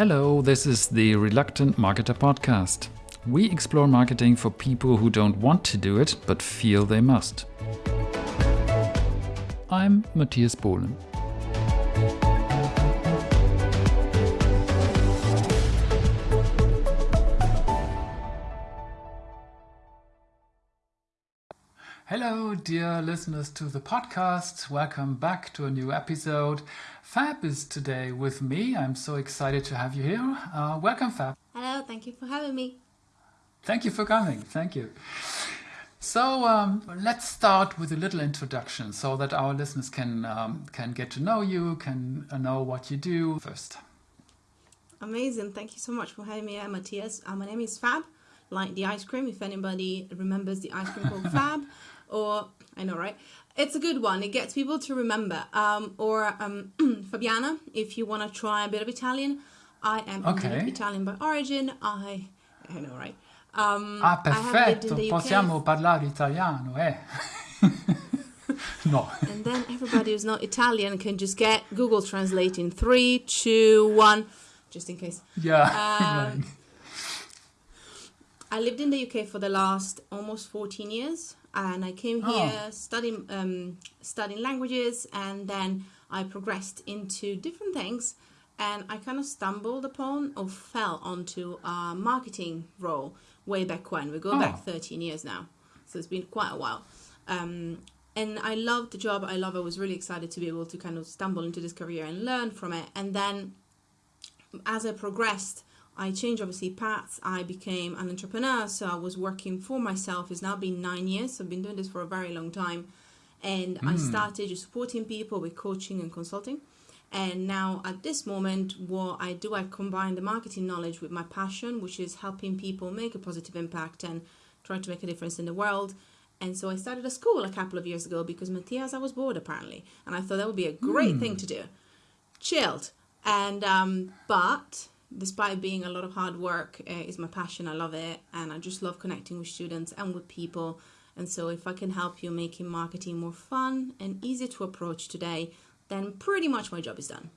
Hello, this is the Reluctant Marketer podcast. We explore marketing for people who don't want to do it but feel they must. I'm Matthias Bohlen. Hello, dear listeners to the podcast. Welcome back to a new episode. Fab is today with me. I'm so excited to have you here. Uh, welcome, Fab. Hello, thank you for having me. Thank you for coming. Thank you. So um, let's start with a little introduction so that our listeners can um, can get to know you, can know what you do first. Amazing. Thank you so much for having me. I'm Matthias. Uh, my name is Fab, like the ice cream, if anybody remembers the ice cream called Fab or I know, right? It's a good one. It gets people to remember. Um, or um, Fabiana, if you want to try a bit of Italian. I am okay. Italian by origin. I, I know, right? Um, ah, perfetto. Possiamo parlare italiano, eh? no. and then everybody who's not Italian can just get Google Translate in three, two, one, just in case. Yeah. Um, I lived in the UK for the last almost 14 years and I came oh. here oh. studying um, studying languages, and then I progressed into different things, and I kind of stumbled upon or fell onto a marketing role way back when. We go oh. back 13 years now, so it's been quite a while. Um, and I loved the job. I love. I was really excited to be able to kind of stumble into this career and learn from it. And then, as I progressed, I changed obviously paths. I became an entrepreneur, so I was working for myself. It's now been nine years. So I've been doing this for a very long time, and mm. I hmm. started just supporting people with coaching and consulting. And now at this moment, what I do, I combine the marketing knowledge with my passion, which is helping people make a positive impact and try to make a difference in the world. And so I started a school a couple of years ago because Matthias, I was bored apparently, and I thought that would be a great mm. thing to do. Chilled, and um, but despite being a lot of hard work, uh, is my passion. I love it, and I just love connecting with students and with people. And so, if I can help you making marketing more fun and easy to approach today, then pretty much my job is done.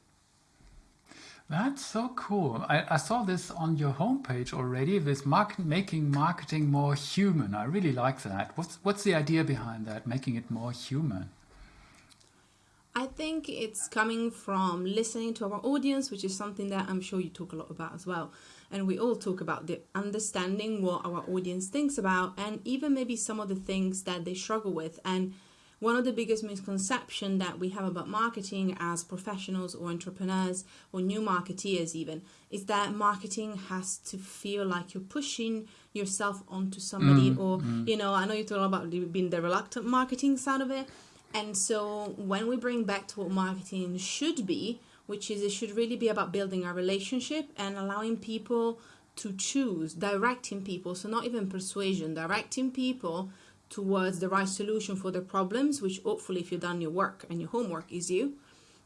That's so cool. I, I saw this on your homepage already. This market, making marketing more human. I really like that. What's what's the idea behind that? Making it more human. I think it's coming from listening to our audience, which is something that I'm sure you talk a lot about as well. And we all talk about the understanding what our audience thinks about and even maybe some of the things that they struggle with. And one of the biggest misconceptions that we have about marketing as professionals or entrepreneurs or new marketeers even is that marketing has to feel like you're pushing yourself onto somebody mm, or mm. you know i know you talk about being the reluctant marketing side of it and so when we bring back to what marketing should be, which is it should really be about building a relationship and allowing people to choose, directing people, so not even persuasion, directing people towards the right solution for their problems, which hopefully if you've done your work and your homework is you,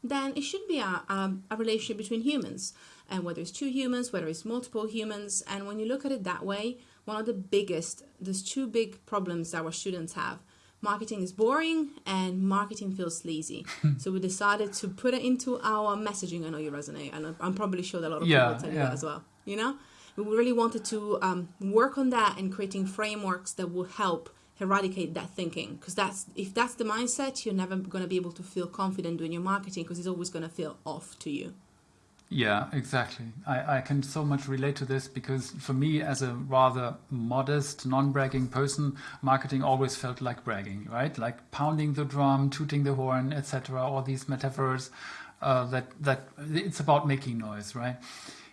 then it should be a, a, a relationship between humans. And whether it's two humans, whether it's multiple humans, and when you look at it that way, one of the biggest, there's two big problems that our students have marketing is boring and marketing feels sleazy. so we decided to put it into our messaging. I know you resonate, and I'm probably sure that a lot of yeah, people tell you that as well. You know, we really wanted to um, work on that and creating frameworks that will help eradicate that thinking because that's if that's the mindset you're never going to be able to feel confident doing your marketing because it's always going to feel off to you yeah, exactly. I, I can so much relate to this because for me, as a rather modest, non bragging person, marketing always felt like bragging, right? Like pounding the drum, tooting the horn, etc. All these metaphors uh, that, that it's about making noise, right?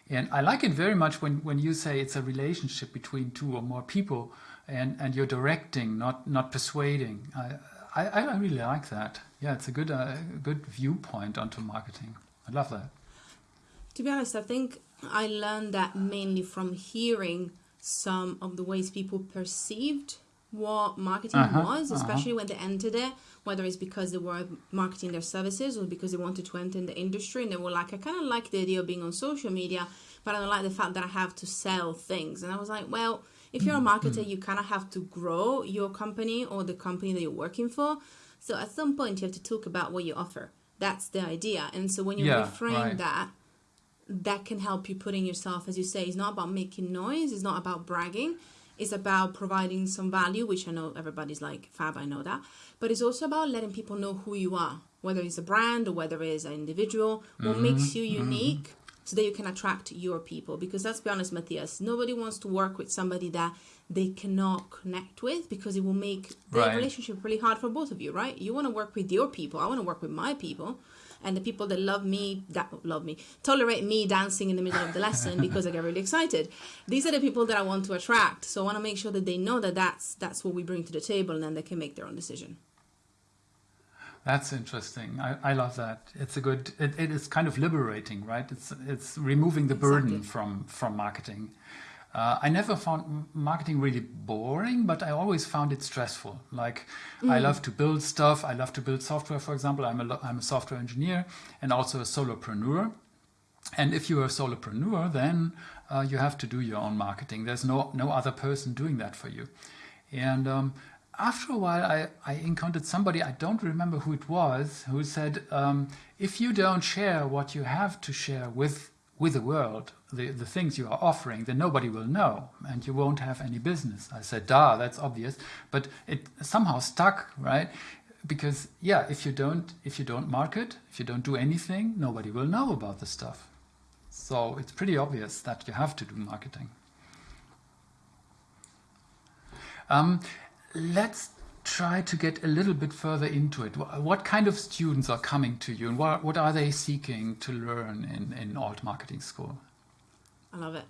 And I like it very much when, when you say it's a relationship between two or more people and, and you're directing, not, not persuading. I, I, I really like that. Yeah, it's a good, uh, good viewpoint onto marketing. I love that. To be honest, I think I learned that mainly from hearing some of the ways people perceived what marketing uh-huh, was, uh-huh. especially uh-huh. when they entered it, whether it's because they were marketing their services or because they wanted to enter in the industry and they were like, I kind of like the idea of being on social media, but I don't like the fact that I have to sell things. And I was like, well, if you're a mm-hmm. marketer, mm-hmm. you kind of have to grow your company or the company that you're working for. So at some point, you have to talk about what you offer. That's the idea. And so when you yeah, reframe right. that, that can help you putting yourself, as you say, it's not about making noise, it's not about bragging, it's about providing some value, which I know everybody's like, fab, I know that. But it's also about letting people know who you are, whether it's a brand or whether it's an individual, what mm-hmm. makes you unique. Mm-hmm. So that you can attract your people. Because let's be honest, Matthias, nobody wants to work with somebody that they cannot connect with because it will make the right. relationship really hard for both of you, right? You want to work with your people. I want to work with my people and the people that love me that love me tolerate me dancing in the middle of the lesson because I get really excited. These are the people that I want to attract. So I want to make sure that they know that that's that's what we bring to the table, and then they can make their own decision. That's interesting. I, I love that. It's a good. It, it is kind of liberating, right? It's it's removing the exactly. burden from from marketing. Uh, I never found marketing really boring, but I always found it stressful. Like, mm. I love to build stuff. I love to build software, for example. I'm a, I'm a software engineer and also a solopreneur. And if you're a solopreneur, then uh, you have to do your own marketing. There's no, no other person doing that for you. And um, after a while, I, I encountered somebody, I don't remember who it was, who said, um, if you don't share what you have to share with with the world, the, the things you are offering, then nobody will know and you won't have any business. I said, duh, that's obvious. But it somehow stuck, right? Because yeah, if you don't if you don't market, if you don't do anything, nobody will know about the stuff. So it's pretty obvious that you have to do marketing. Um, let's try to get a little bit further into it. What kind of students are coming to you and what, what are they seeking to learn in, in Alt Marketing School? I love it.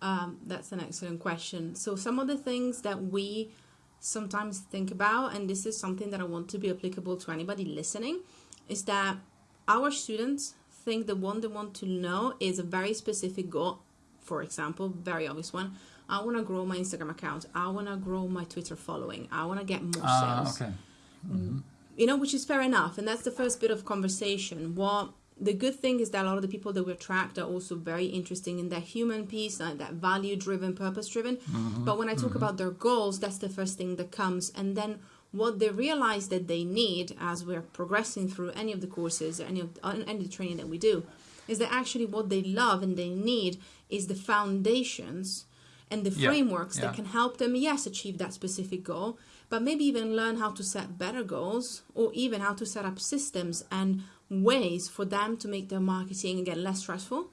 Um, that's an excellent question. So, some of the things that we sometimes think about, and this is something that I want to be applicable to anybody listening, is that our students think the one they want to know is a very specific goal. For example, very obvious one I want to grow my Instagram account. I want to grow my Twitter following. I want to get more uh, sales. Okay. Mm-hmm. You know, which is fair enough. And that's the first bit of conversation. What the good thing is that a lot of the people that we attract are also very interesting in that human piece, uh, that value driven, purpose driven. Mm-hmm. But when I talk mm-hmm. about their goals, that's the first thing that comes. And then what they realize that they need as we're progressing through any of the courses, any of uh, any of the training that we do, is that actually what they love and they need is the foundations and the frameworks yeah. that can help them, yes, achieve that specific goal, but maybe even learn how to set better goals or even how to set up systems and ways for them to make their marketing again less stressful,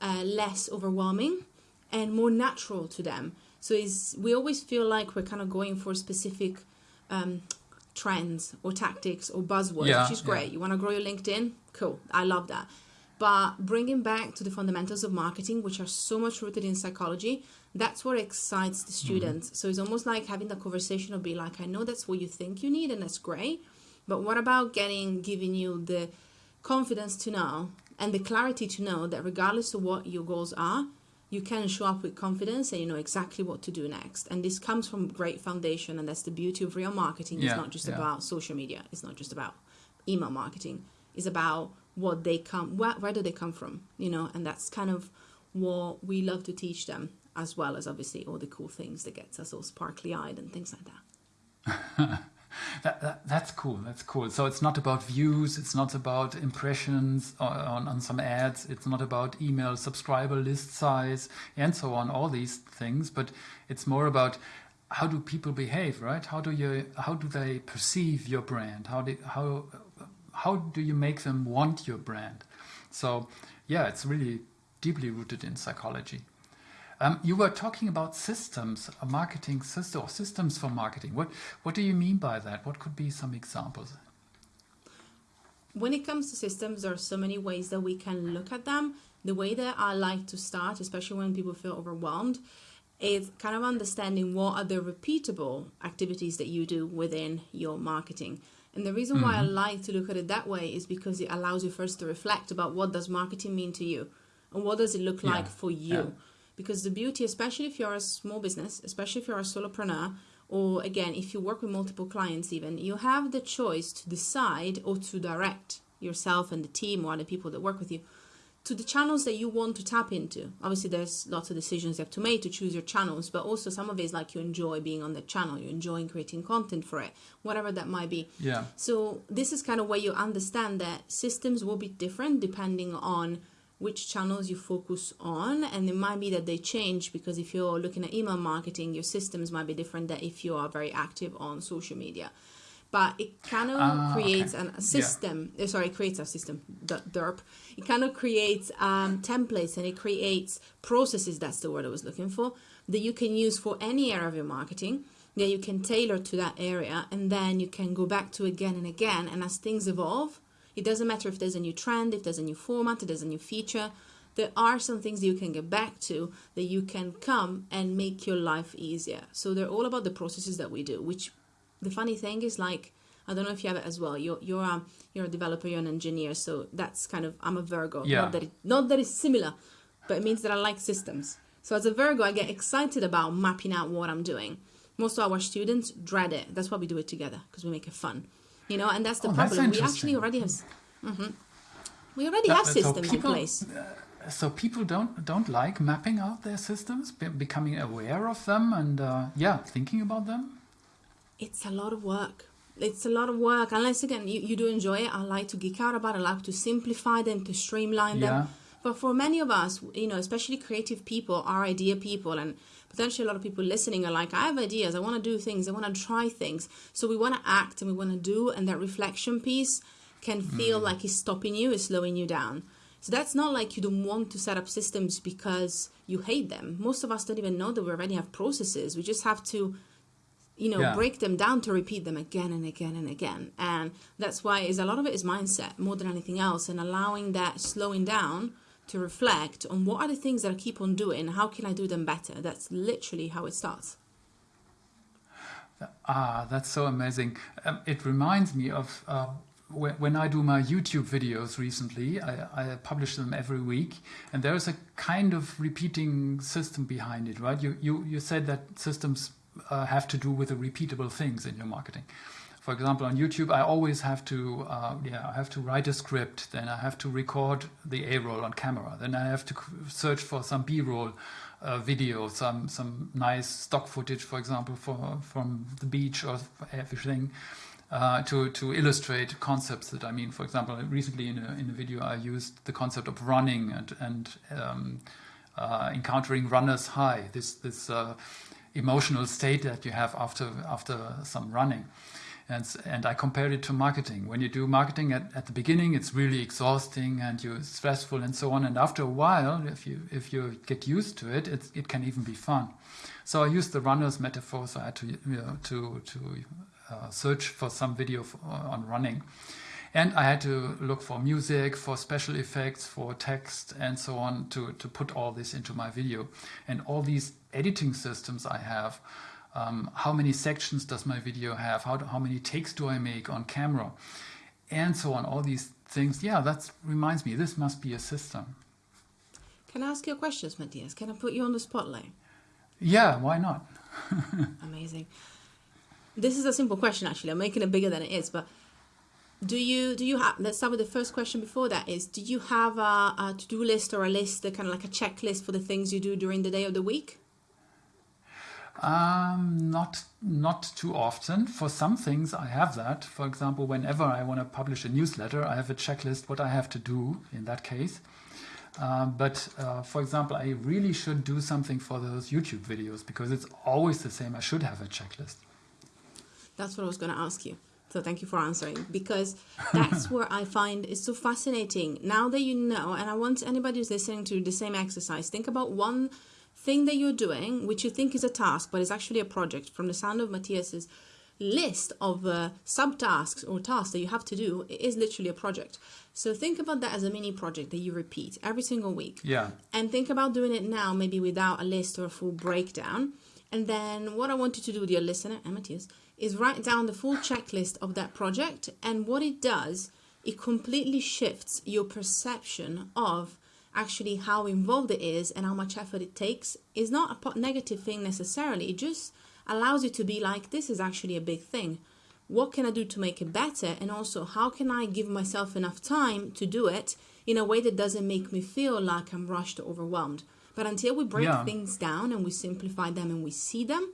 uh, less overwhelming, and more natural to them. So is we always feel like we're kind of going for specific um, trends or tactics or buzzwords, yeah, which is great. Yeah. You want to grow your LinkedIn? Cool. I love that. But bringing back to the fundamentals of marketing, which are so much rooted in psychology, that's what excites the mm-hmm. students. Mm-hmm. So it's almost like having the conversation of be like, I know that's what you think you need, and that's great. But what about getting giving you the confidence to know and the clarity to know that regardless of what your goals are, you can show up with confidence and you know exactly what to do next. And this comes from great foundation, and that's the beauty of real marketing. Yeah, it's not just yeah. about social media. It's not just about email marketing. It's about what they come, where, where do they come from, you know, and that's kind of what we love to teach them as well as obviously all the cool things that gets us all sparkly eyed and things like that. that, that, that's cool. That's cool. So it's not about views. It's not about impressions on, on some ads. It's not about email subscriber list size and so on. All these things, but it's more about how do people behave, right? How do you how do they perceive your brand? How do how how do you make them want your brand? So yeah, it's really deeply rooted in psychology. Um, you were talking about systems, a marketing system or systems for marketing. What what do you mean by that? What could be some examples? When it comes to systems, there are so many ways that we can look at them. The way that I like to start, especially when people feel overwhelmed, is kind of understanding what are the repeatable activities that you do within your marketing. And the reason why I mm-hmm. like to look at it that way is because it allows you first to reflect about what does marketing mean to you and what does it look yeah. like for you. Yeah because the beauty especially if you're a small business especially if you're a solopreneur or again if you work with multiple clients even you have the choice to decide or to direct yourself and the team or other people that work with you to the channels that you want to tap into. Obviously there's lots of decisions you have to make to choose your channels but also some of it is like you enjoy being on the channel you enjoy creating content for it whatever that might be. Yeah. So this is kind of where you understand that systems will be different depending on which channels you focus on and it might be that they change because if you're looking at email marketing your systems might be different than if you are very active on social media but it kind of Ah, creates okay. an, a system uh, sorry creates a system derp. It kind of creates um, templates and it creates processes that's the word i was looking for that you can use for any area of your marketing that you can tailor to that area and then you can go back to again and again and as things evolve it doesn't matter if there's a new trend if there's a new format if there's a new feature there are some things you can get back to that you can come and make your life easier. So they're all about the processes that we do which the funny thing is like I don't know if you have it as well. You're you're um you're a developer, you're an engineer, so that's kind of I'm a Virgo. Yeah. Not that it, not that it's similar, but it means that I like systems. So as a Virgo, I get excited about mapping out what I'm doing. Most of our students dread it. That's why we do it together because we make it fun, you know. And that's the Oh, that's problem. we actually already have. hmm We already That- have so systems people- in place. So people don't don't like mapping out their systems, be, becoming aware of them, and uh, yeah, thinking about them. It's a lot of work. It's a lot of work. Unless again you, you do enjoy it. I like to geek out about it. I like to simplify them, to streamline Yeah. them. But for many of us, you know, especially creative people, our idea people, and potentially a lot of people listening are like, I have ideas. I want to do things. I want to try things. So we want to act and we want to do, and that reflection piece can feel mm. like it's stopping you, it's slowing you down. So that's not like you don't want to set up systems because you hate them. Most of us don't even know that we already have processes. We just have to you know Yeah. break them down to repeat them again and again and again and that's why is a lot of it is mindset more than anything else and allowing that slowing down to reflect on what are the things that i keep on doing how can i do them better that's literally how it starts Ah, that's so amazing. Um, it reminds me of uh, when, when I do my YouTube videos recently, I, I publish them every week, and there is a kind of repeating system behind it, right? You, you, you said that systems uh, have to do with the repeatable things in your marketing. For example, on YouTube, I always have to, uh, yeah, I have to write a script. Then I have to record the A-roll on camera. Then I have to search for some B-roll uh, video, some some nice stock footage, for example, for from the beach or everything, uh, to to illustrate concepts that I mean. For example, recently in a in a video, I used the concept of running and and um, uh, encountering runner's high. This this uh, emotional state that you have after after some running. And, and I compared it to marketing. When you do marketing at, at the beginning, it's really exhausting and you're stressful and so on. And after a while, if you if you get used to it, it's, it can even be fun. So I used the runner's metaphor. So I had to you know, to to uh, search for some video f on running, and I had to look for music, for special effects, for text, and so on to to put all this into my video. And all these editing systems I have um, how many sections does my video have? How, how many takes do i make on camera? And so on all these things. Yeah that reminds me this must be a system. Can i ask you a question matthias can i put you on the spotlight? Yeah why not? Amazing. This is a simple question actually. I'm making it bigger than it is but do you do you have let's start with the first question before that is do you have a, a to-do list or a list a kind of like a checklist for the things you do during the day of the week um, not not too often. For some things, I have that. For example, whenever I want to publish a newsletter, I have a checklist what I have to do in that case. Uh, but uh, for example, I really should do something for those YouTube videos because it's always the same. I should have a checklist. That's what I was going to ask you. So thank you for answering because that's where I find it's so fascinating. Now that you know, and I want anybody who's listening to the same exercise, think about one thing that you're doing, which you think is a task, but is actually a project. From the sound of Matthias's list of uh, subtasks or tasks that you have to do, it is literally a project. So think about that as a mini project that you repeat every single week. Yeah. And think about doing it now, maybe without a list or a full breakdown. And then what I want you to do, dear listener, and Matthias, is write down the full checklist of that project. And what it does, it completely shifts your perception of actually how involved it is and how much effort it takes. Is not a negative thing necessarily. It just allows you to be like, this is actually a big thing. What can I do to make it better? And also, how can I give myself enough time to do it in a way that doesn't make me feel like I'm rushed or overwhelmed? But until we break Yeah. things down and we simplify them and we see them,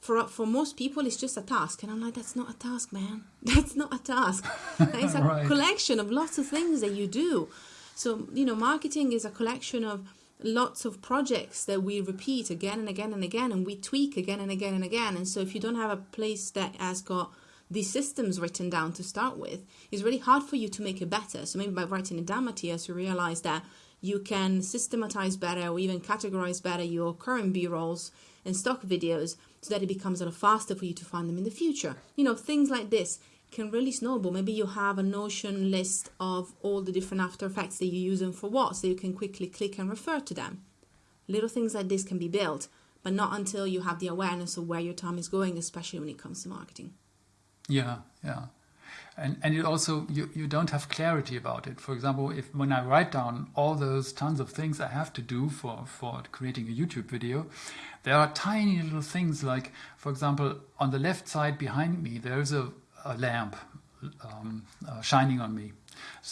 for for most people it's just a task. And I'm like, that's not a task, man. That's not a task. it's a Right. collection of lots of things that you do. So, you know, marketing is a collection of lots of projects that we repeat again and again and again and we tweak again and again and again. And so if you don't have a place that has got these systems written down to start with, it's really hard for you to make it better. So maybe by writing it down, Matthias, you realize that you can systematize better or even categorize better your current B-rolls and stock videos so that it becomes a lot faster for you to find them in the future. You know, things like this can really snowball. Maybe you have a Notion list of all the different After Effects that you use and for what, so you can quickly click and refer to them. Little things like this can be built, but not until you have the awareness of where your time is going, especially when it comes to marketing. Yeah, yeah. And, and it also, you, you don't have clarity about it. For example, if when I write down all those tons of things I have to do for, for creating a YouTube video, there are tiny little things like, for example, on the left side behind me, there's a, a lamp um, uh, shining on me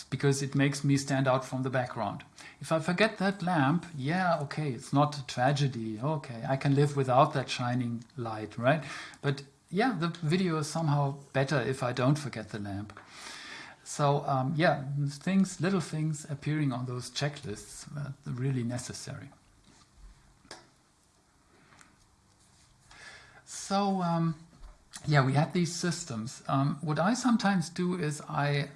because it makes me stand out from the background. If I forget that lamp, yeah, okay, it's not a tragedy. Okay, I can live without that shining light, right? But yeah, the video is somehow better if I don't forget the lamp. So um, yeah, things, little things appearing on those checklists are really necessary. So um, yeah, we had these systems. Um, what I sometimes do is I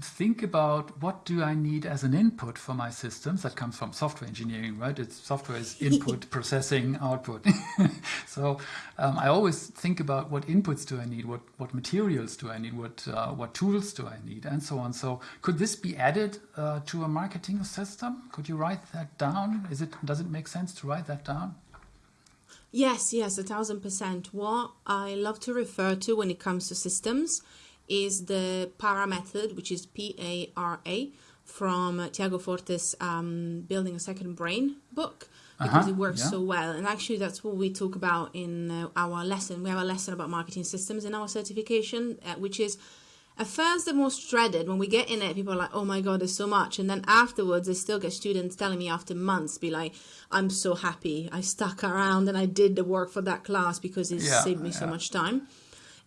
think about what do I need as an input for my systems. That comes from software engineering, right? It's software is input, processing, output. so um, I always think about what inputs do I need, what what materials do I need, what uh, what tools do I need, and so on. So could this be added uh, to a marketing system? Could you write that down? Is it does it make sense to write that down? Yes, yes, a thousand percent. What I love to refer to when it comes to systems is the PARA method, which is P A R A, from Tiago Forte's um, Building a Second Brain book because uh-huh, it works yeah. so well. And actually, that's what we talk about in uh, our lesson. We have a lesson about marketing systems in our certification, uh, which is at first the most dreaded when we get in it people are like oh my god there's so much. And then afterwards i still get students telling me after months be like i'm so happy. I stuck around and i did the work for that class because it yeah, saved me yeah. so much time.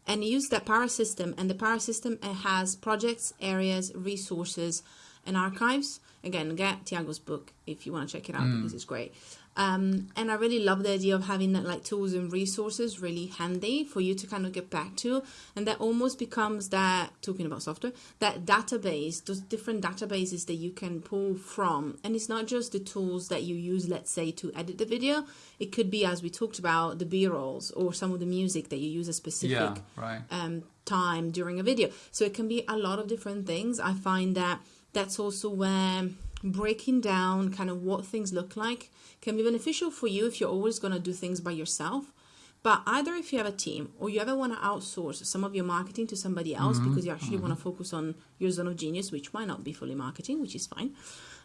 And use that para system. And the para system has projects areas resources and archives again get tiago's book if you want to check it out mm. because it's great um, and I really love the idea of having that like tools and resources really handy for you to kind of get back to. And that almost becomes that, talking about software, that database, those different databases that you can pull from. And it's not just the tools that you use, let's say, to edit the video. It could be, as we talked about, the B rolls or some of the music that you use a specific yeah, right. um, time during a video. So it can be a lot of different things. I find that that's also where breaking down kind of what things look like can be beneficial for you if you're always going to do things by yourself. But either if you have a team or you ever want to outsource some of your marketing to somebody else mm-hmm. because you actually mm-hmm. want to focus on your zone of genius, which might not be fully marketing, which is fine.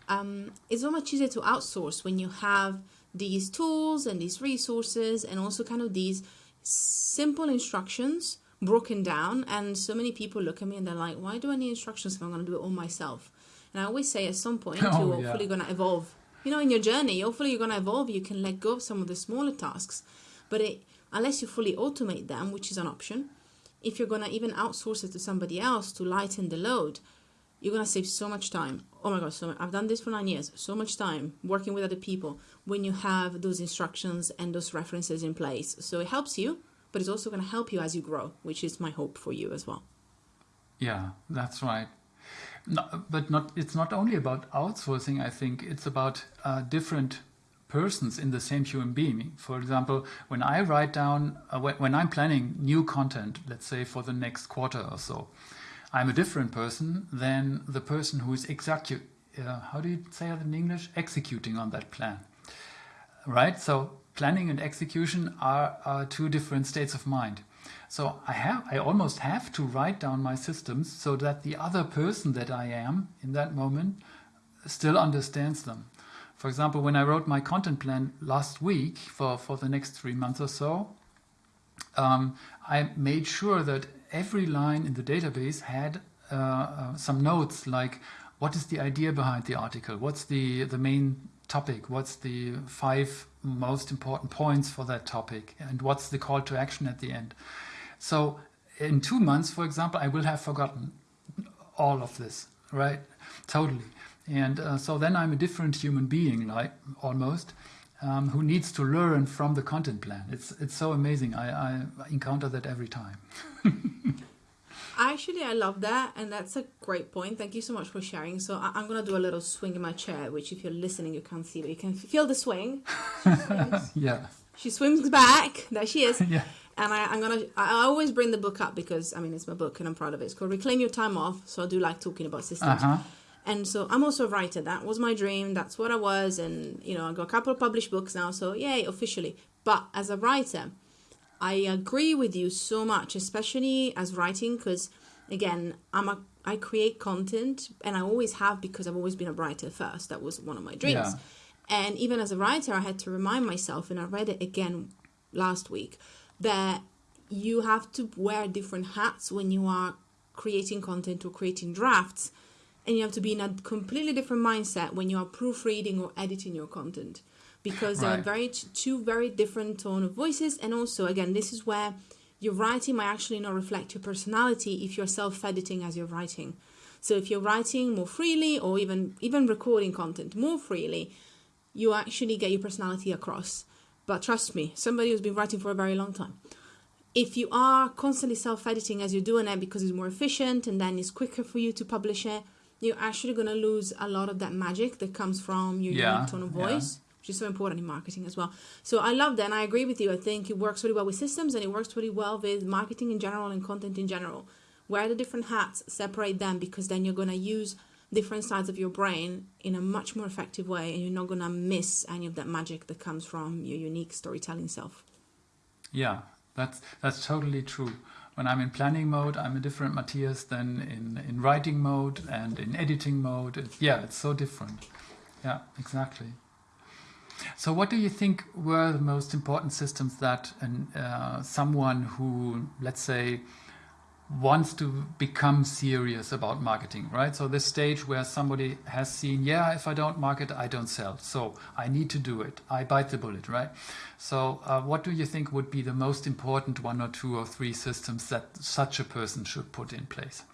Um, it's so much easier to outsource when you have these tools and these resources and also kind of these simple instructions broken down. And so many people look at me and they're like, why do I need instructions if I'm going to do it all myself? And I always say at some point oh, you're yeah. hopefully going to evolve you know, in your journey, hopefully you're going to evolve. You can let go of some of the smaller tasks, but it, unless you fully automate them, which is an option, if you're going to even outsource it to somebody else to lighten the load, you're going to save so much time. Oh my God, so I've done this for nine years, so much time working with other people when you have those instructions and those references in place. So it helps you, but it's also going to help you as you grow, which is my hope for you as well. Yeah, that's right. No, but not. It's not only about outsourcing. I think it's about uh, different persons in the same human being. For example, when I write down, uh, when, when, I'm planning new content, let's say for the next quarter or so, I'm a different person than the person who is execu- uh, how do you say that in English? Executing on that plan. Right? So planning and execution are, are two different states of mind. So I have, I almost have to write down my systems so that the other person that I am in that moment still understands them. For example, when I wrote my content plan last week for, for the next three months or so, um, I made sure that every line in the database had uh, uh, some notes like what is the idea behind the article, what's the, the main topic, what's the five most important points for that topic, and what's the call to action at the end. So in two months, for example, I will have forgotten all of this, right? Totally. And uh, so then I'm a different human being, like almost, um, who needs to learn from the content plan. It's it's so amazing. I, I encounter that every time. Actually, I love that, and that's a great point. Thank you so much for sharing. So I- I'm gonna do a little swing in my chair, which if you're listening, you can't see, but you can feel the swing. She yeah, she swims back. There she is. yeah, And I, I'm gonna. I always bring the book up because I mean it's my book and I'm proud of it. It's called Reclaim Your Time Off. So I do like talking about systems. uh huh, And so I'm also a writer. That was my dream. That's what I was. And, you know, I got a couple of published books now. So, yay, officially. But as a writer, I agree with you so much, especially as writing, because, again, I'm a, I create content and I always have because I've always been a writer first. That was one of my dreams. Yeah. And even as a writer, I had to remind myself, and I read it again last week, that you have to wear different hats when you are creating content or creating drafts and you have to be in a completely different mindset when you are proofreading or editing your content because they're Right. very two very different tone of voices and also again this is where your writing might actually not reflect your personality if you're self-editing as you're writing so if you're writing more freely or even even recording content more freely you actually get your personality across but trust me somebody who's been writing for a very long time if you are constantly self-editing as you're doing it because it's more efficient and then it's quicker for you to publish it you're actually going to lose a lot of that magic that comes from your Yeah, unique tone of yeah. Which is so important in marketing as well so i love that and i agree with you i think it works really well with systems and it works really well with marketing in general and content in general wear the different hats separate them because then you're going to use different sides of your brain in a much more effective way and you're not going to miss any of that magic that comes from your unique storytelling self yeah. That's that's totally true. When I'm in planning mode, I'm a different Matthias than in in writing mode and in editing mode. It, yeah, it's so different. Yeah, exactly. So, what do you think were the most important systems that uh, someone who, let's say, wants to become serious about marketing, right? So, this stage where somebody has seen, yeah, if I don't market, I don't sell. So, I need to do it. I bite the bullet, right? So, uh, what do you think would be the most important one or two or three systems that such a person should put in place?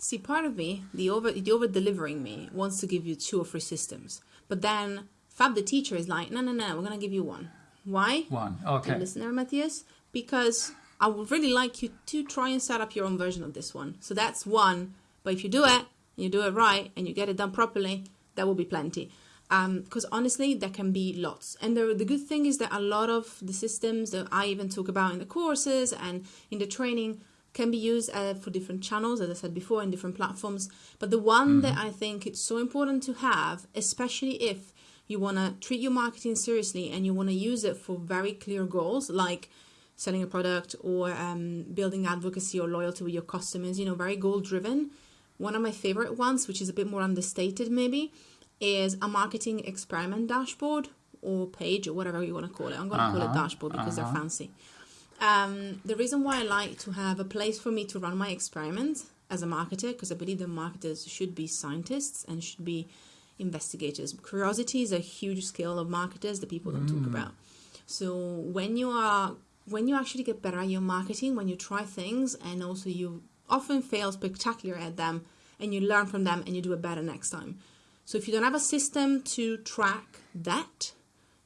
See, part of me, the over the over delivering me, wants to give you two or three systems, but then Fab the teacher is like, no, no, no, we're gonna give you one. Why? One. Okay. listen there, Matthias, because I would really like you to try and set up your own version of this one. So that's one. But if you do it, and you do it right, and you get it done properly, that will be plenty. Because honestly, there can be lots. And the, the good thing is that a lot of the systems that I even talk about in the courses and in the training can be used uh, for different channels, as I said before, in different platforms. But the one that I think it's so important to have, especially if you want to treat your marketing seriously and you want to use it for very clear goals like selling a product or um, building advocacy or loyalty with your customers, you know, very goal driven. One of my favorite ones, which is a bit more understated maybe, is a marketing experiment dashboard or page or whatever you want to call it. I'm going to call it Uh-huh, dashboard because they're uh-huh. fancy. Um, the reason why I like to have a place for me to run my experiments as a marketer, because I believe that marketers should be scientists and should be investigators. Curiosity is a huge skill of marketers that people don't talk mm. about. So when you are when you actually get better at your marketing, when you try things and also you often fail spectacular at them and you learn from them and you do it better next time. So if you don't have a system to track that,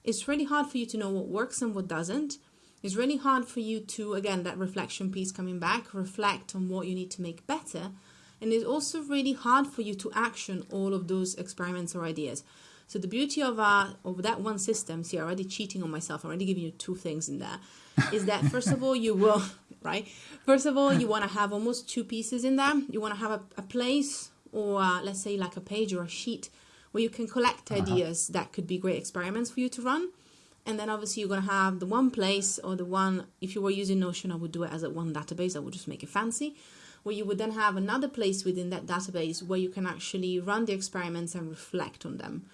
it's really hard for you to know what works and what doesn't. It's really hard for you to, again, that reflection piece coming back, reflect on what you need to make better. And it's also really hard for you to action all of those experiments or ideas. So the beauty of uh, of that one system, see, I'm already cheating on myself, I'm already giving you two things in there, is that first of all, you will, right? First of all, you want to have almost two pieces in there. You want to have a, a place or uh, let's say like a page or a sheet where you can collect ideas that could be great experiments for you to run. And then obviously you're going to have the one place or the one, if you were using Notion, I would do it as a one database. I would just make it fancy. Where you would then have another place within that database where you can actually run the experiments and reflect on them.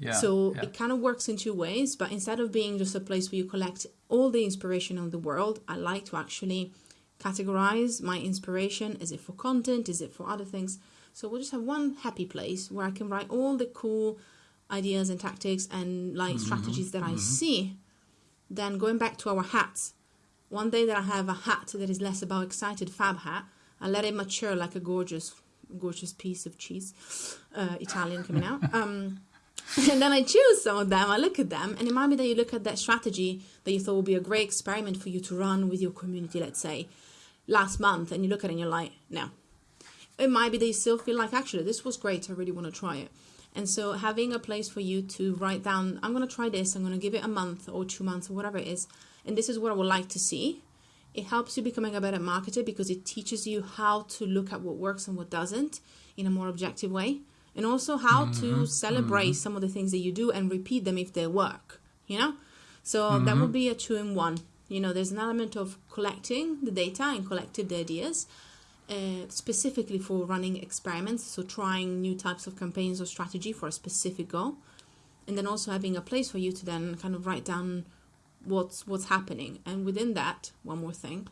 Yeah. so yeah. it kind of works in two ways, but instead of being just a place where you collect all the inspiration of the world, I like to actually categorize my inspiration. Is it for content? Is it for other things? So we'll just have one happy place where I can write all the cool ideas and tactics and like mm-hmm, strategies that I mm-hmm. see. Then going back to our hats, one day that I have a hat that is less about excited fab hat, I let it mature like a gorgeous gorgeous piece of cheese, uh, Italian coming out. Um, and then I choose some of them, I look at them, and it might be that you look at that strategy that you thought would be a great experiment for you to run with your community, let's say, last month, and you look at it and you're like, no. It might be that you still feel like, actually, this was great, I really want to try it. And so having a place for you to write down, I'm going to try this, I'm going to give it a month or two months or whatever it is, and this is what I would like to see. It helps you becoming a better marketer because it teaches you how to look at what works and what doesn't in a more objective way and also how mm-hmm. to celebrate mm-hmm. some of the things that you do and repeat them if they work you know so mm-hmm. that would be a two in one you know there's an element of collecting the data and collecting the ideas uh, specifically for running experiments so trying new types of campaigns or strategy for a specific goal and then also having a place for you to then kind of write down what's what's happening and within that one more thing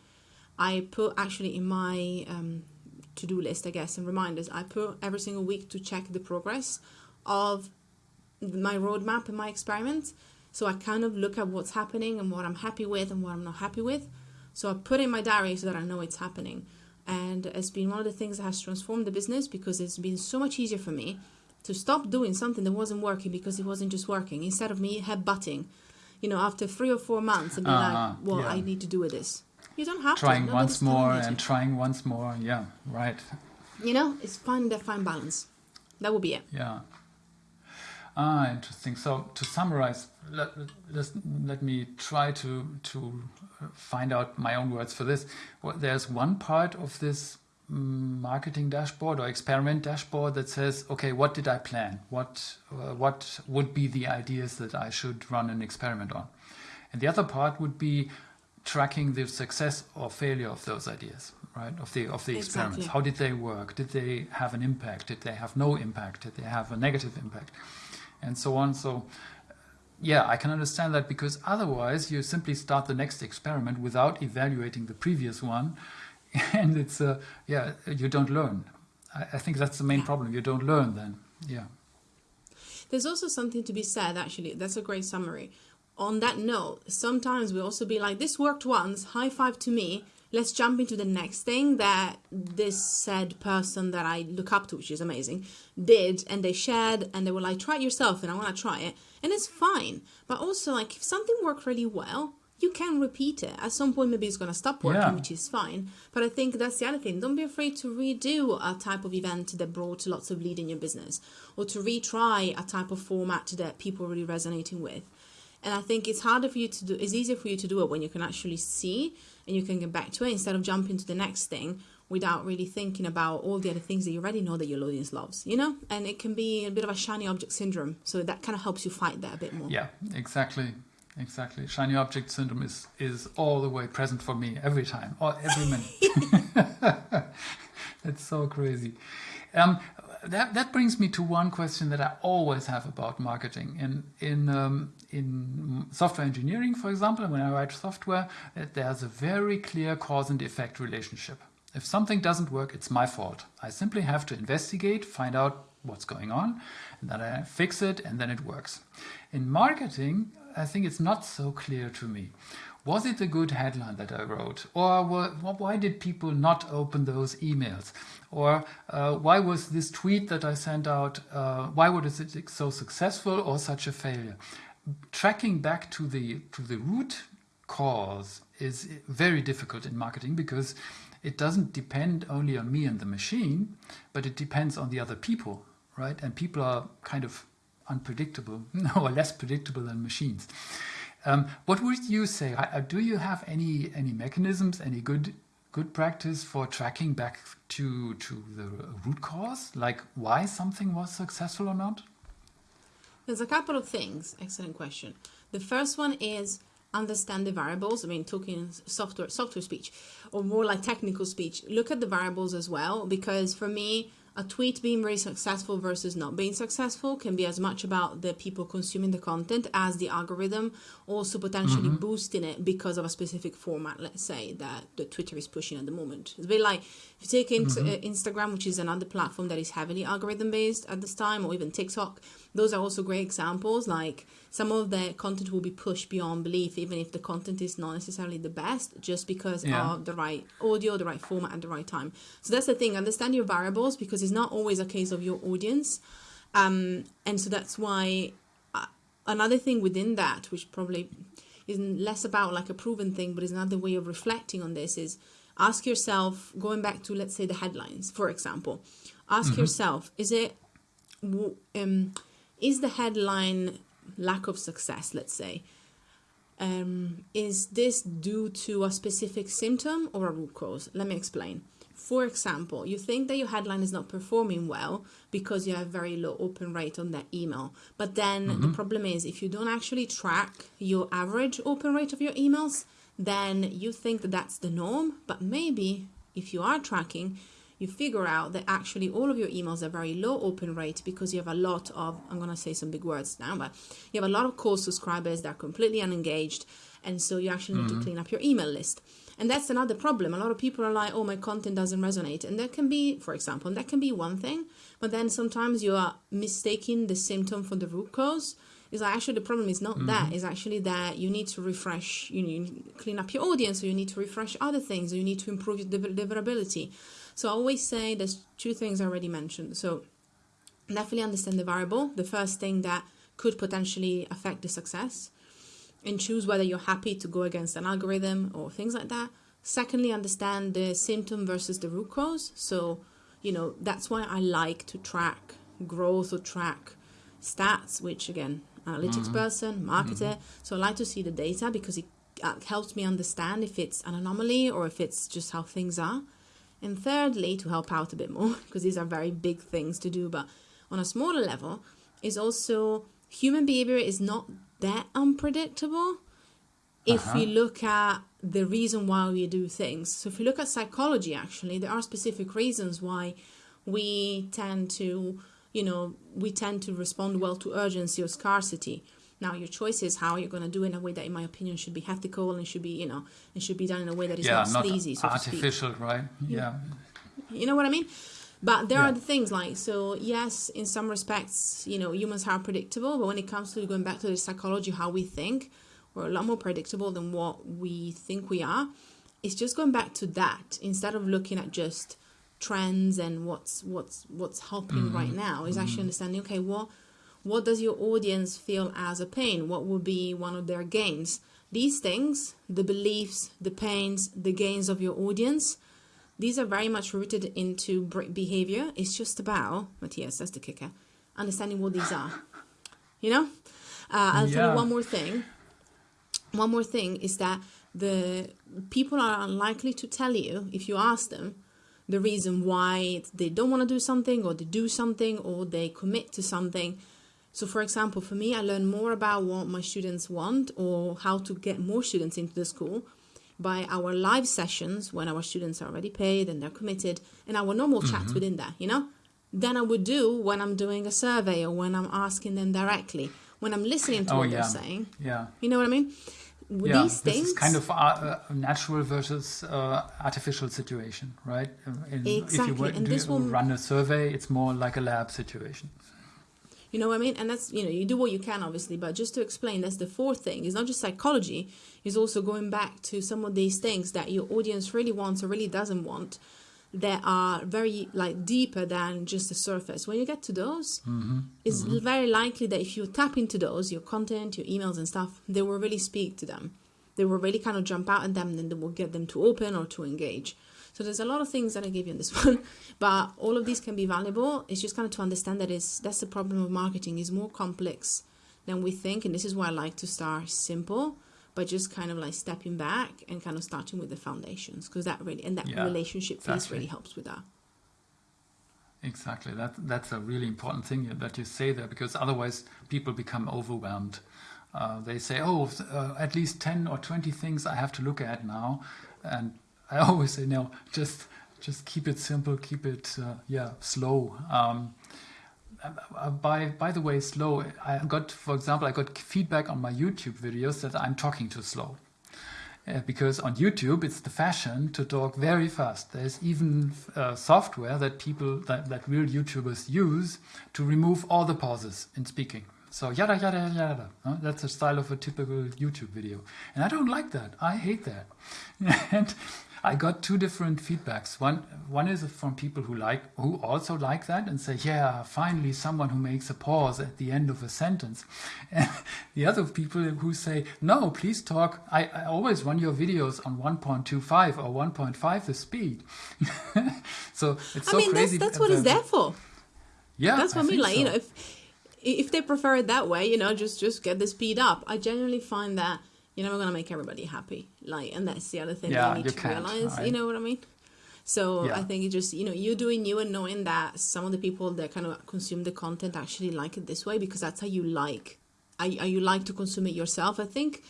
i put actually in my um, to-do list, I guess, and reminders. I put every single week to check the progress of my roadmap and my experiments. So I kind of look at what's happening and what I'm happy with and what I'm not happy with. So I put in my diary so that I know it's happening. And it's been one of the things that has transformed the business because it's been so much easier for me to stop doing something that wasn't working because it wasn't just working. Instead of me head butting, you know, after three or four months and be uh-huh. like, well, yeah. I need to do with this. You don't have trying to. Trying once more and trying once more. Yeah, right. You know, it's finding that fine balance. That would be it. Yeah. Ah, interesting. So to summarize, let, let, let me try to to find out my own words for this. Well, there's one part of this marketing dashboard or experiment dashboard that says, okay, what did I plan? What uh, what would be the ideas that I should run an experiment on? And the other part would be tracking the success or failure of those ideas, right? Of the of the experiments. Exactly. How did they work? Did they have an impact? Did they have no impact? Did they have a negative impact? And so on. So yeah, I can understand that because otherwise you simply start the next experiment without evaluating the previous one, and it's uh, yeah you don't learn. I, I think that's the main problem. You don't learn then. Yeah. There's also something to be said. Actually, that's a great summary on that note, sometimes we also be like, this worked once, high five to me. Let's jump into the next thing that this said person that I look up to, which is amazing, did. And they shared and they were like, try it yourself and I want to try it. And it's fine. But also, like, if something worked really well, you can repeat it. At some point, maybe it's going to stop working, yeah. which is fine. But I think that's the other thing. Don't be afraid to redo a type of event that brought lots of lead in your business or to retry a type of format that people are really resonating with. And I think it's harder for you to do, it's easier for you to do it when you can actually see and you can get back to it instead of jumping to the next thing without really thinking about all the other things that you already know that your audience loves, you know? And it can be a bit of a shiny object syndrome. So that kind of helps you fight that a bit more. Yeah, exactly. Exactly. Shiny object syndrome is, is all the way present for me every time or every minute. It's so crazy. Um, that that brings me to one question that I always have about marketing. In in um, in software engineering, for example, when I write software, there's a very clear cause and effect relationship. If something doesn't work, it's my fault. I simply have to investigate, find out what's going on, and then I fix it, and then it works. In marketing, I think it's not so clear to me was it a good headline that I wrote? Or why did people not open those emails? Or uh, why was this tweet that I sent out, uh, why was it so successful or such a failure? Tracking back to the, to the root cause is very difficult in marketing because it doesn't depend only on me and the machine, but it depends on the other people, right? And people are kind of unpredictable, or less predictable than machines. Um, what would you say? Do you have any any mechanisms, any good good practice for tracking back to to the root cause, like why something was successful or not? There's a couple of things. Excellent question. The first one is understand the variables. I mean, talking software software speech, or more like technical speech. Look at the variables as well, because for me, a tweet being very successful versus not being successful can be as much about the people consuming the content as the algorithm also potentially mm-hmm. boosting it because of a specific format let's say that the twitter is pushing at the moment it's a bit like if you take mm-hmm. instagram which is another platform that is heavily algorithm based at this time or even tiktok those are also great examples like some of the content will be pushed beyond belief even if the content is not necessarily the best just because Yeah. of the right audio the right format at the right time. So that's the thing understand your variables because it's not always a case of your audience. Um, and so that's why uh, another thing within that which probably is less about like a proven thing but is another way of reflecting on this is ask yourself going back to let's say the headlines for example. Ask yourself is it um, is the headline lack of success let's say um, is this due to a specific symptom or a root cause? Let me explain. For example you think that your headline is not performing well because you have very low open rate on that email but then the problem is if you don't actually track your average open rate of your emails then you think that that's the norm but maybe if you are tracking you figure out that actually all of your emails are very low open rate because you have a lot of i'm going to say some big words now but you have a lot of core subscribers that are completely unengaged and so you actually need to mm-hmm. clean up your email list. And that's another problem. A lot of people are like oh my content doesn't resonate. And that can be for example that can be one thing but then sometimes you are mistaking the symptom for the root cause is like actually the problem is not mm-hmm. that. Is actually that you need to refresh you need to clean up your audience or you need to refresh other things or you need to improve your deliverability. So i always say there's two things i already mentioned. So definitely understand the variable the first thing that could potentially affect the success and choose whether you're happy to go against an algorithm or things like that. Secondly understand the symptom versus the root cause. So you know that's why i like to track growth or track stats which again analytics person marketer so i like to see the data because it uh, helps me understand if it's an anomaly or if it's just how things are and thirdly to help out a bit more because these are very big things to do but on a smaller level is also human behavior is not that unpredictable if Uh-huh. we look at the reason why we do things. So if you look at psychology, actually, there are specific reasons why we tend to, you know, we tend to respond well to urgency or scarcity. Now, your choice is how you're going to do it in a way that, in my opinion, should be ethical and should be, you know, and should be done in a way that is yeah, not not sleazy, so to speak. artificial, right? Yeah. You know what I mean? But there Yeah. are the things like so. Yes, in some respects, you know, humans are predictable, but when it comes to going back to the psychology, how we think, we're a lot more predictable than what we think we are. It's just going back to that instead of looking at just trends and what's what's what's happening right now. Is actually understanding okay, what what does your audience feel as a pain? What will be one of their gains? These things, the beliefs, the pains, the gains of your audience, these are very much rooted into behavior. It's just about, Matthias, that's the kicker, understanding what these are. You know? Uh, I'll tell you one more thing. One more thing is that the people are unlikely to tell you, if you ask them, the reason why they don't want to do something or they do something or they commit to something. So, for example, for me, I learn more about what my students want or how to get more students into the school by our live sessions when our students are already paid and they're committed and our normal Mm-hmm. chats within that, you know? Than I would do when I'm doing a survey or when I'm asking them directly, when I'm listening to Oh, what yeah. they're saying. Yeah. You know what I mean? With Yeah, These this things. is kind of a, natural versus uh, artificial situation, right? In, If you were- and do, this will- run a survey, it's more like a lab situation. You know what I mean? And that's, you know, you do what you can, obviously, but just to explain, that's the fourth thing. It's not just psychology, it's also going back to some of these things that your audience really wants or really doesn't want that are very, like, deeper than just the surface. When you get to those, mm-hmm. it's mm-hmm. very likely that if you tap into those, your content, your emails and stuff, they will really speak to them. They will really kind of jump out at them and then they will get them to open or to engage. So there's a lot of things that I gave you in this one, but all of these can be valuable. It's just kind of to understand that is that's the problem of marketing is more complex than we think, and this is why I like to start simple, but just kind of like stepping back and kind of starting with the foundations because that really and that Yeah, relationship piece really helps with that. Exactly. That that's a really important thing that you say there because otherwise people become overwhelmed. Uh, they say, "Oh, uh, at least ten or twenty things I have to look at now," and I always say, "No, just just keep it simple, keep it uh, yeah slow." Um, by by the way, slow. I got, for example, I got feedback on my YouTube videos that I'm talking too slow, Uh, because on YouTube it's the fashion to talk very fast. There's even uh, software that people, that, that real YouTubers use to remove all the pauses in speaking. So yada yada yada. Uh, that's the style of a typical YouTube video. And I don't like that. I hate that. and I got two different feedbacks. One one is from people who like who also like that and say, yeah, finally someone who makes a pause at the end of a sentence. And the other people who say, no, please talk. I, I always run your videos on 1.25 or 1.5 the speed. so it's so I mean, crazy. that's, that's what it's there for. Yeah, That's what I, mean. Like, you know, if if they prefer it that way, you know, just just get the speed up. I genuinely find that you're never gonna make everybody happy. Like, and that's the other thing Yeah, you need you to realize. right. You know what I mean? So Yeah. I think it just you know you're doing you and knowing that some of the people that kind of consume the content actually like it this way because that's how you like, how how you like to consume it yourself. I think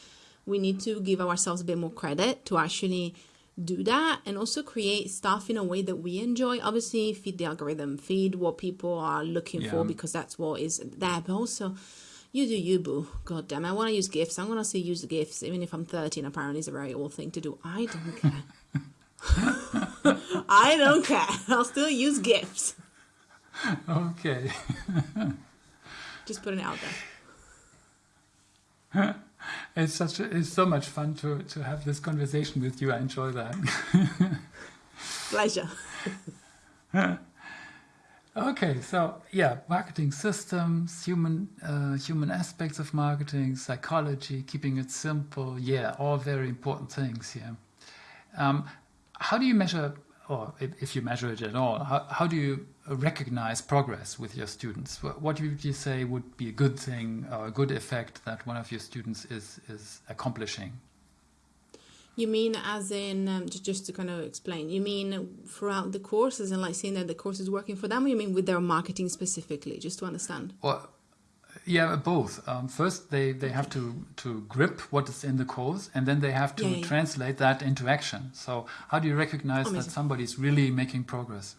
we need to give ourselves a bit more credit to actually do that and also create stuff in a way that we enjoy obviously feed the algorithm feed what people are looking for because that's what is there but also you do you boo god damn i want to use gifts. i'm gonna say use the gifs even if i'm 13 apparently it's a very old thing to do i don't care i don't care i'll still use gifts. Okay. just putting it out there It's such a, it's so much fun to, to have this conversation with you. I enjoy that. pleasure Okay, so yeah, marketing systems, human uh, human aspects of marketing, psychology, keeping it simple. Yeah, all very important things here. Um, how do you measure, or if, you measure it at all, how, how do you recognize progress with your students? What, what would you say would be a good thing or a good effect that one of your students is is accomplishing? You mean as in um, just just to kind of explain? You mean throughout the courses and like seeing that the course is working for them? Or you mean with their marketing specifically? Just to understand. Or yeah, both. Um, first, they, they have to, to grip what is in the course, and then they have to Yeah, yeah, translate that into action. So, how do you recognize Amazing. that somebody's really making progress?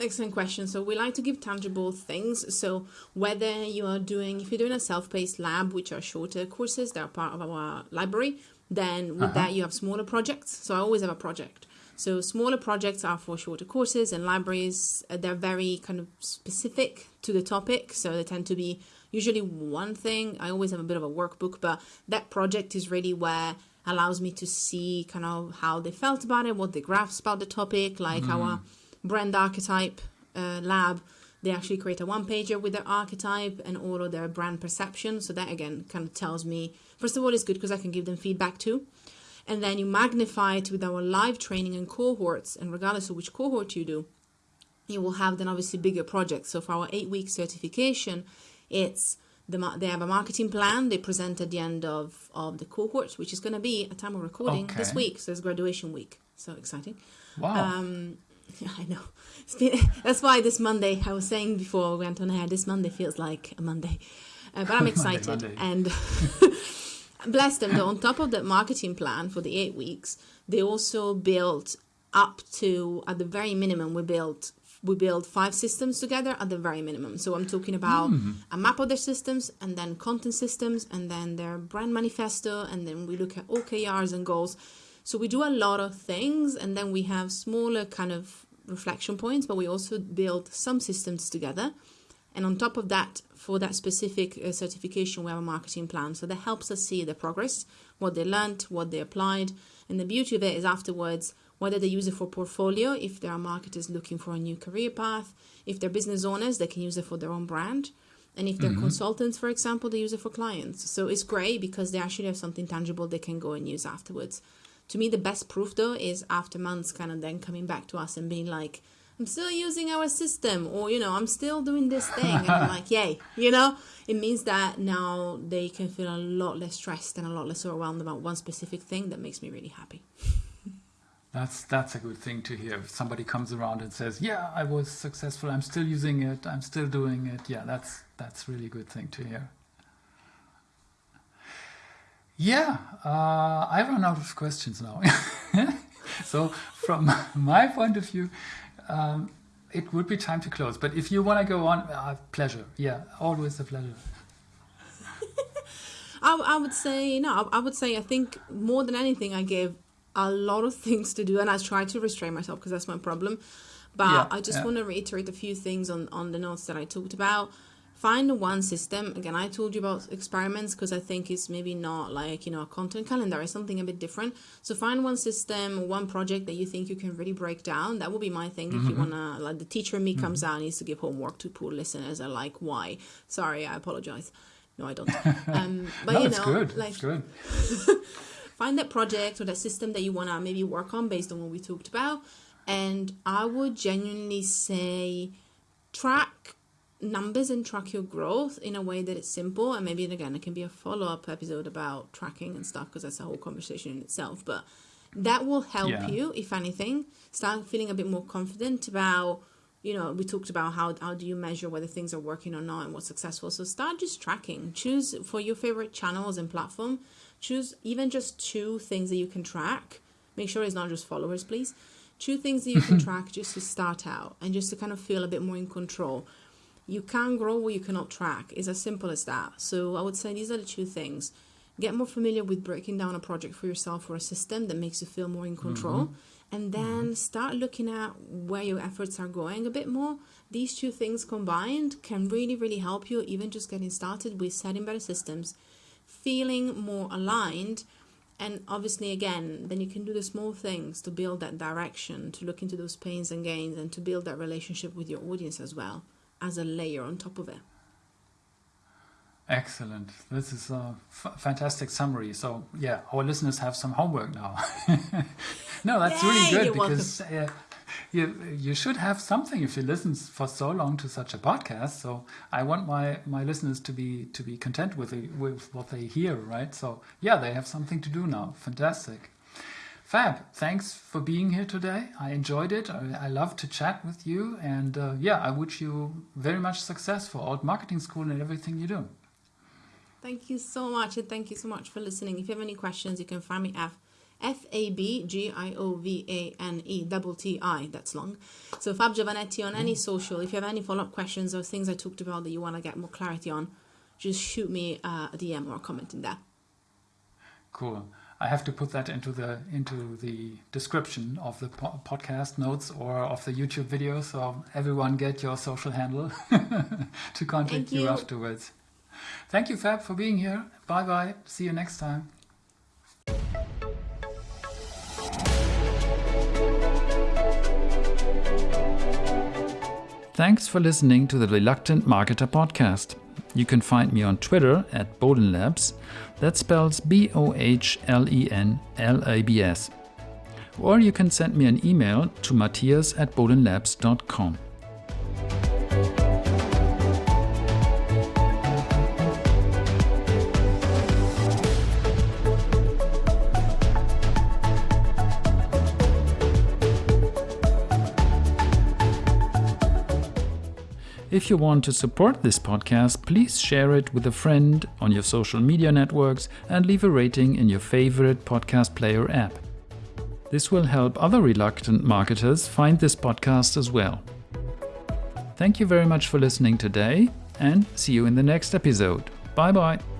Excellent question. So we like to give tangible things. So whether you are doing, if you're doing a self-paced lab, which are shorter courses, they're part of our library, then with Uh-huh. that you have smaller projects. So I always have a project. So smaller projects are for shorter courses and libraries. uh, They're very kind of specific to the topic. So they tend to be usually one thing. I always have a bit of a workbook, but that project is really where allows me to see kind of how they felt about it, what they grasped about the topic, like our brand archetype uh, lab. They actually create a one pager with their archetype and all of their brand perception. So that again kind of tells me, first of all, it's good because I can give them feedback too. And then you magnify it with our live training and cohorts. And regardless of which cohort you do, you will have then obviously bigger projects. So for our eight week certification, it's the they have a marketing plan they present at the end of, of the cohort, which is going to be a time of recording this week. So it's graduation week. So exciting. Wow. Um, yeah, I know. It's been, that's why this Monday, I was saying before we went on air, this Monday feels like a Monday. Uh, but I'm excited. Monday. And bless them, though, on top of that marketing plan for the eight weeks, they also built up to, at the very minimum, we built we build five systems together at the very minimum. So I'm talking about a map of their systems and then content systems and then their brand manifesto and then we look at OKRs and goals. So we do a lot of things and then we have smaller kind of reflection points, but we also build some systems together. And on top of that, for that specific uh, certification, we have a marketing plan. So that helps us see the progress, what they learned, what they applied. And the beauty of it is afterwards, whether they use it for portfolio, if there are marketers looking for a new career path, if they're business owners, they can use it for their own brand. And if they're consultants, for example, they use it for clients. So it's great because they actually have something tangible they can go and use afterwards. To me, the best proof though is after months, kind of then coming back to us and being like, I'm still using our system, or you know, I'm still doing this thing. And I'm like, yay, you know, it means that now they can feel a lot less stressed and a lot less overwhelmed about one specific thing that makes me really happy. That's that's a good thing to hear. If somebody comes around and says, "Yeah, I was successful. I'm still using it. I'm still doing it." Yeah, that's that's really good thing to hear. Yeah, uh, I run out of questions now. so from my point of view, um, it would be time to close. But if you want to go on, uh, pleasure. Yeah, always a pleasure. I, I would say no. I, I would say I think more than anything, I gave a lot of things to do, and I try to restrain myself because that's my problem. But Yeah, I just yeah. want to reiterate a few things on on the notes that I talked about. Find the one system. Again, I told you about experiments because I think it's maybe not like you know a content calendar. It's something a bit different. So find one system, one project that you think you can really break down. That would be my thing. If you Mm-hmm. wanna like the teacher in me comes out and needs to give homework to poor listeners. are like why? Sorry, I apologize. No, I don't. Um, but no, you know, good. like it's good. find that project or that system that you want to maybe work on based on what we talked about and i would genuinely say track numbers and track your growth in a way that it's simple. And maybe again it can be a follow-up episode about tracking and stuff because that's a whole conversation in itself. But that will help Yeah. you if anything start feeling a bit more confident about you know we talked about how how do you measure whether things are working or not and what's successful. So start just tracking. Choose for your favorite channels and platform choose even just two things that you can track. Make sure it's not just followers please. Two things that you can track just to start out and just to kind of feel a bit more in control you can't grow what you cannot track. It's as simple as that. So i would say these are the two things. Get more familiar with breaking down a project for yourself or a system that makes you feel more in control. Mm-hmm. And then mm-hmm. start looking at where your efforts are going a bit more. These two things combined can really really help you even just getting started with setting better systems feeling more aligned. And obviously again then you can do the small things to build that direction to look into those pains and gains and to build that relationship with your audience as well as a layer on top of it Excellent. This is a f- fantastic summary. So, yeah, our listeners have some homework now. no, that's really good because uh, you you should have something if you listen for so long to such a podcast. So, I want my my listeners to be to be content with it, with what they hear, right? So, yeah, they have something to do now. Fantastic. Fab, thanks for being here today. I enjoyed it. I, I love to chat with you, and uh, yeah, I wish you very much success for Alt Marketing School and everything you do. Thank you so much, and thank you so much for listening. If you have any questions, you can find me at F A B G I O V A N E double T I. That's long. So Fab Giovanetti on any social. If you have any follow up questions or things I talked about that you want to get more clarity on, just shoot me uh, a DM or a comment in there. Cool. I have to put that into the into the description of the po- podcast notes or of the YouTube video, so everyone get your social handle to contact you. you. afterwards. Thank you, Fab, for being here. Bye bye. See you next time. Thanks for listening to the Reluctant Marketer podcast. You can find me on Twitter at Bohlen Labs. That spells B O H L E N L A B S. Or you can send me an email to matthias at bohlenlabs.com. If you want to support this podcast, please share it with a friend on your social media networks and leave a rating in your favorite podcast player app. This will help other reluctant marketers find this podcast as well. Thank you very much for listening today and see you in the next episode. Bye bye.